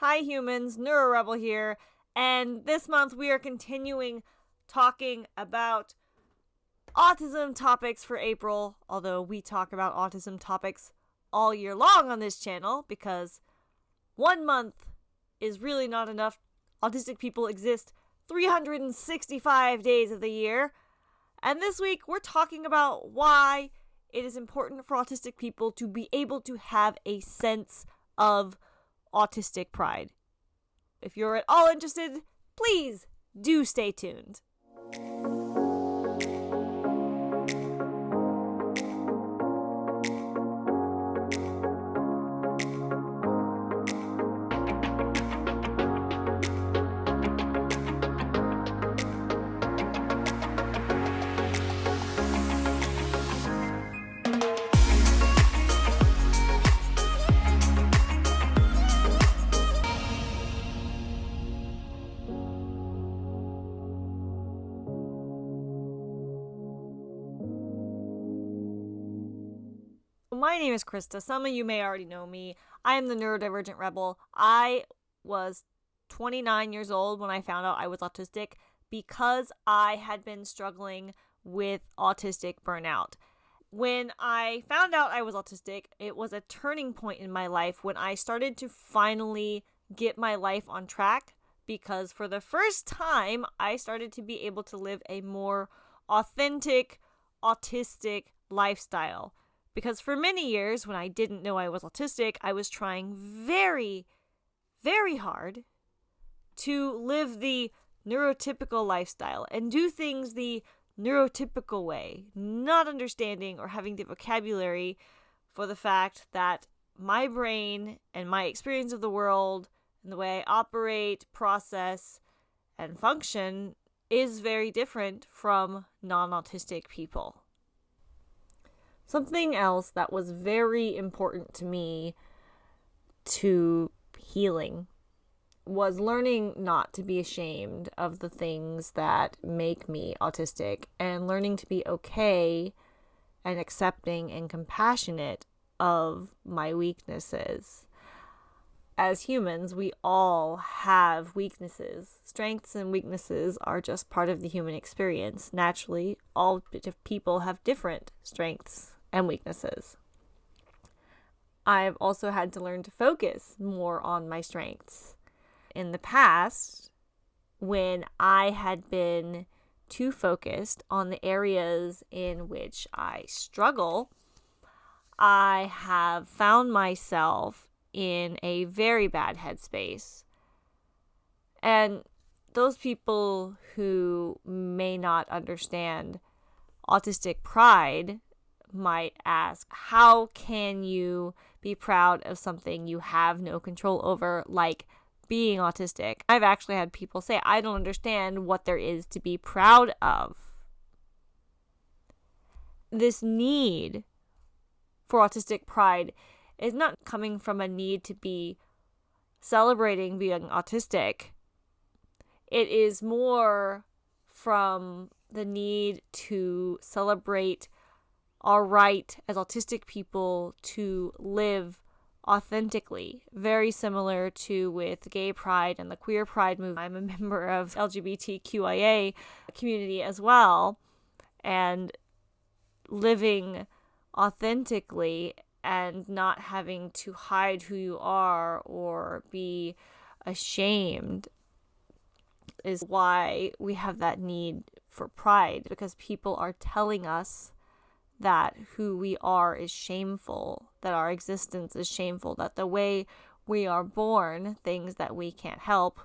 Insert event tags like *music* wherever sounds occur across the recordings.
Hi, humans. Neuro Rebel here. And this month we are continuing talking about autism topics for April, although we talk about autism topics all year long on this channel because one month is really not enough. Autistic people exist 365 days of the year. And this week we're talking about why it is important for autistic people to be able to have a sense of autistic pride. If you're at all interested, please do stay tuned. My name is Krista. Some of you may already know me. I am the neurodivergent rebel. I was 29 years old when I found out I was autistic because I had been struggling with autistic burnout. When I found out I was autistic, it was a turning point in my life when I started to finally get my life on track because for the first time, I started to be able to live a more authentic, autistic lifestyle. Because for many years, when I didn't know I was autistic, I was trying very, very hard to live the neurotypical lifestyle and do things the neurotypical way, not understanding or having the vocabulary for the fact that my brain and my experience of the world and the way I operate, process, and function is very different from non autistic people. Something else that was very important to me to healing was learning not to be ashamed of the things that make me autistic and learning to be okay and accepting and compassionate of my weaknesses. As humans, we all have weaknesses. Strengths and weaknesses are just part of the human experience. Naturally, all people have different strengths and weaknesses. I've also had to learn to focus more on my strengths. In the past, when I had been too focused on the areas in which I struggle, I have found myself in a very bad headspace. And those people who may not understand autistic pride might ask, how can you be proud of something you have no control over, like being autistic? I've actually had people say, I don't understand what there is to be proud of. This need for autistic pride is not coming from a need to be celebrating being autistic. It is more from the need to celebrate our right as autistic people to live authentically. Very similar to with gay pride and the queer pride movement. I'm a *laughs* member of lgbtqia community as well. And living authentically and not having to hide who you are or be ashamed is why we have that need for pride because people are telling us that who we are is shameful, that our existence is shameful, that the way we are born, things that we can't help,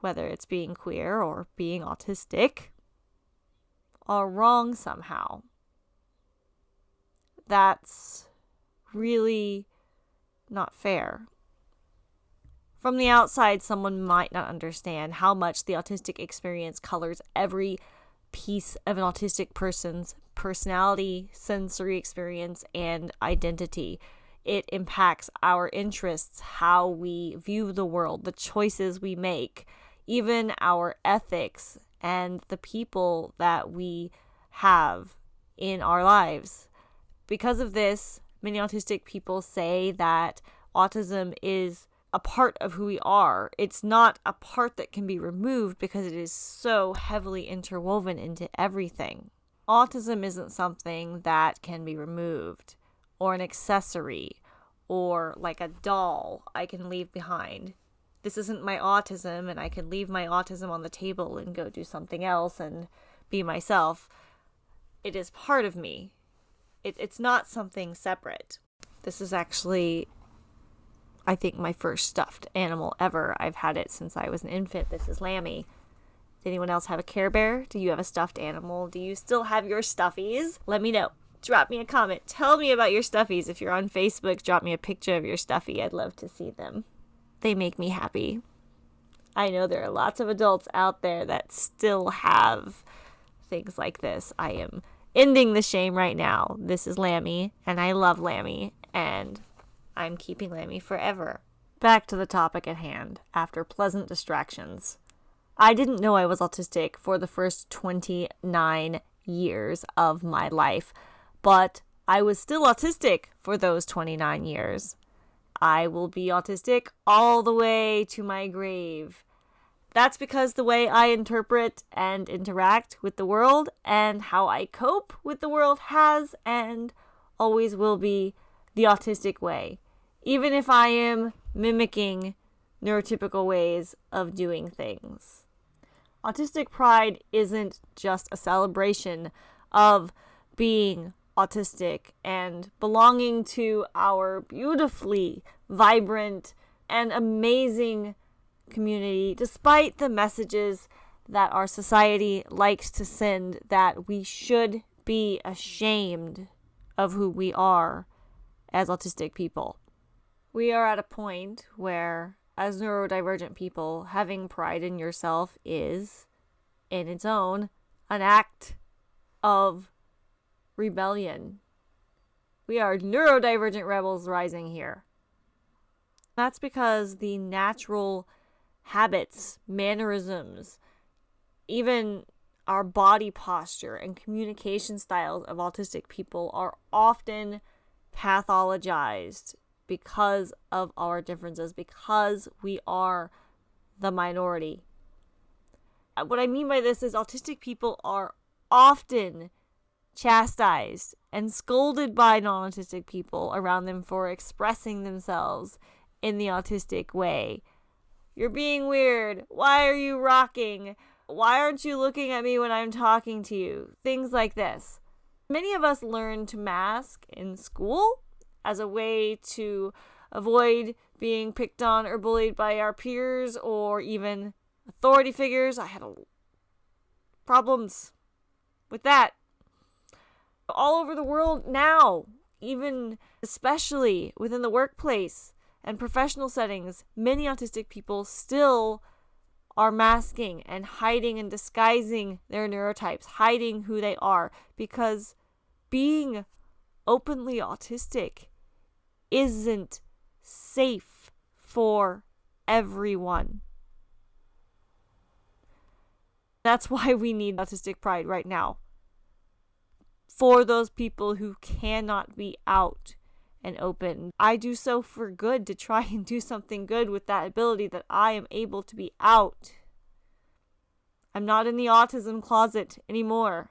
whether it's being queer or being autistic, are wrong somehow. That's really not fair. From the outside, someone might not understand how much the autistic experience colors every piece of an autistic person's personality, sensory experience, and identity. It impacts our interests, how we view the world, the choices we make, even our ethics, and the people that we have in our lives. Because of this, many autistic people say that autism is a part of who we are. It's not a part that can be removed because it is so heavily interwoven into everything. Autism isn't something that can be removed, or an accessory, or like a doll I can leave behind. This isn't my autism, and I can leave my autism on the table and go do something else and be myself. It is part of me. It, it's not something separate. This is actually I think, my first stuffed animal ever. I've had it since I was an infant. This is Lammy. Does anyone else have a Care Bear? Do you have a stuffed animal? Do you still have your stuffies? Let me know. Drop me a comment. Tell me about your stuffies. If you're on Facebook, drop me a picture of your stuffy. I'd love to see them. They make me happy. I know there are lots of adults out there that still have things like this. I am ending the shame right now. This is Lammy, and I love Lammy, and I'm keeping Lammy forever. Back to the topic at hand, after pleasant distractions. I didn't know I was autistic for the first 29 years of my life, but I was still autistic for those 29 years. I will be autistic all the way to my grave. That's because the way I interpret and interact with the world and how I cope with the world has and always will be the autistic way, even if I am mimicking neurotypical ways of doing things. Autistic pride isn't just a celebration of being autistic and belonging to our beautifully vibrant and amazing community, despite the messages that our society likes to send that we should be ashamed of who we are as autistic people. We are at a point where, as neurodivergent people, having pride in yourself is, in its own, an act of rebellion. We are neurodivergent rebels rising here. That's because the natural habits, mannerisms, even our body posture and communication styles of autistic people are often pathologized because of our differences, because we are the minority. Uh, what I mean by this is autistic people are often chastised and scolded by non autistic people around them for expressing themselves in the autistic way. You're being weird. Why are you rocking? Why aren't you looking at me when I'm talking to you? Things like this. Many of us learn to mask in school as a way to avoid being picked on or bullied by our peers or even authority figures. I had problems with that all over the world now, even especially within the workplace and professional settings. Many autistic people still are masking and hiding and disguising their neurotypes, hiding who they are because being openly autistic isn't safe for everyone. That's why we need autistic pride right now. For those people who cannot be out and open. I do so for good to try and do something good with that ability that I am able to be out. I'm not in the autism closet anymore.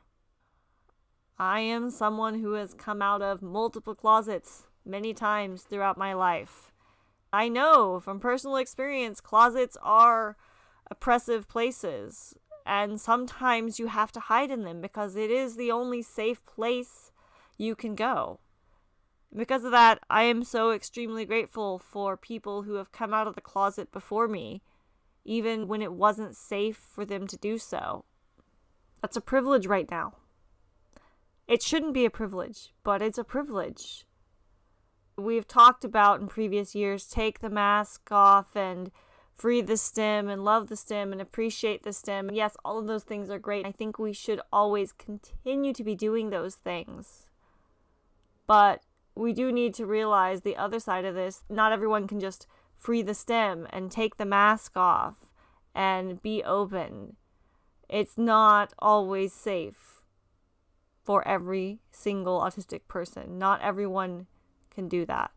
I am someone who has come out of multiple closets many times throughout my life. I know from personal experience, closets are oppressive places, and sometimes you have to hide in them because it is the only safe place you can go. Because of that, I am so extremely grateful for people who have come out of the closet before me, even when it wasn't safe for them to do so. That's a privilege right now. It shouldn't be a privilege, but it's a privilege. We've talked about in previous years take the mask off and free the stim and love the stim and appreciate the stim. Yes, all of those things are great. I think we should always continue to be doing those things. But we do need to realize the other side of this. Not everyone can just free the stim and take the mask off and be open. It's not always safe for every single autistic person. Not everyone can do that.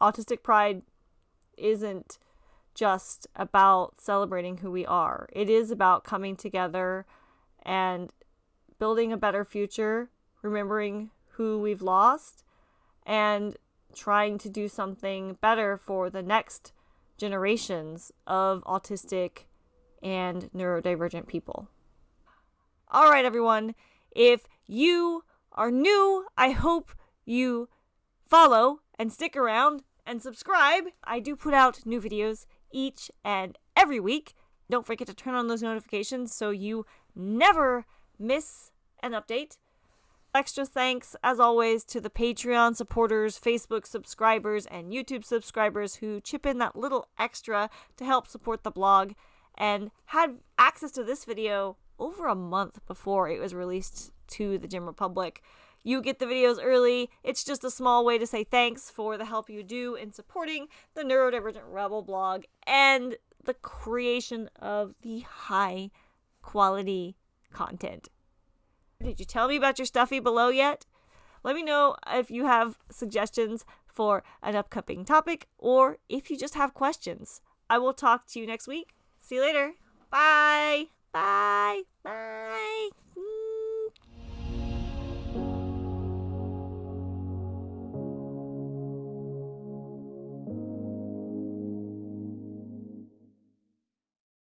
autistic pride isn't just about celebrating who we are. It is about coming together and building a better future, remembering who we've lost, and trying to do something better for the next generations of autistic and neurodivergent people. All right, everyone. If you are new, I hope you follow and stick around and subscribe. I do put out new videos each and every week. Don't forget to turn on those notifications so you never miss an update. Extra thanks, as always, to the Patreon supporters, Facebook subscribers, and YouTube subscribers who chip in that little extra to help support the blog and had access to this video over a month before it was released to the general Republic. You get the videos early. It's just a small way to say thanks for the help you do in supporting the Neurodivergent Rebel blog and the creation of the high quality content. Did you tell me about your stuffy below yet? Let me know if you have suggestions for an upcoming topic or if you just have questions. I will talk to you next week. See you later. Bye. Bye. Bye.